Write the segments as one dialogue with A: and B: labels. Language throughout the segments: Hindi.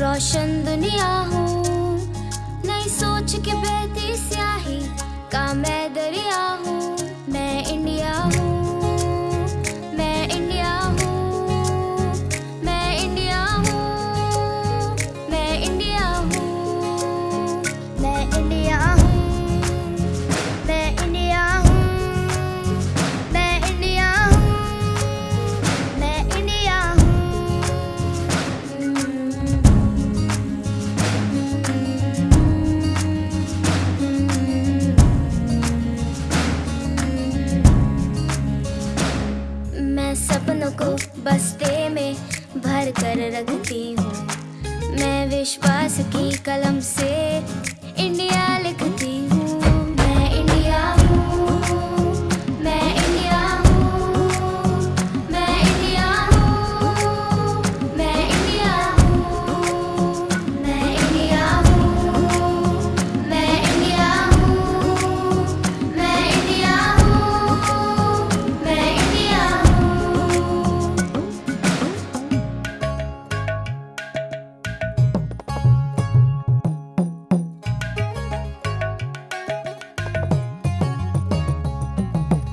A: रोशन दुनिया हूँ। नई सोच के बेहती स्याही। का मैं दरिया बस्ते में भर कर रखती हूँ। मैं विश्वास की कलम से इंडिया लिखती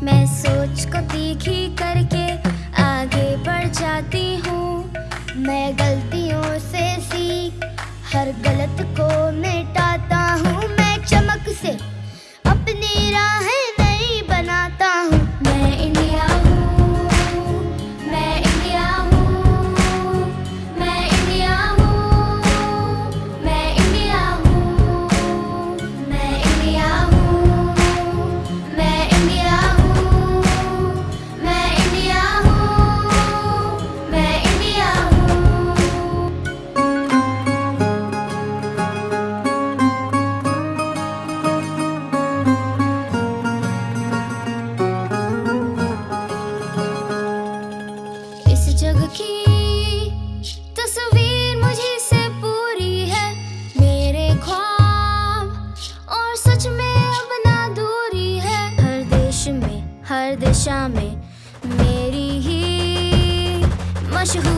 A: मैं सोच को तीखी करके आगे बढ़ जाती हूँ। मैं गलतियों से सीख, हर गलत को मिटाता हूँ। मैं चमक से दिशा में मेरी ही मशहूर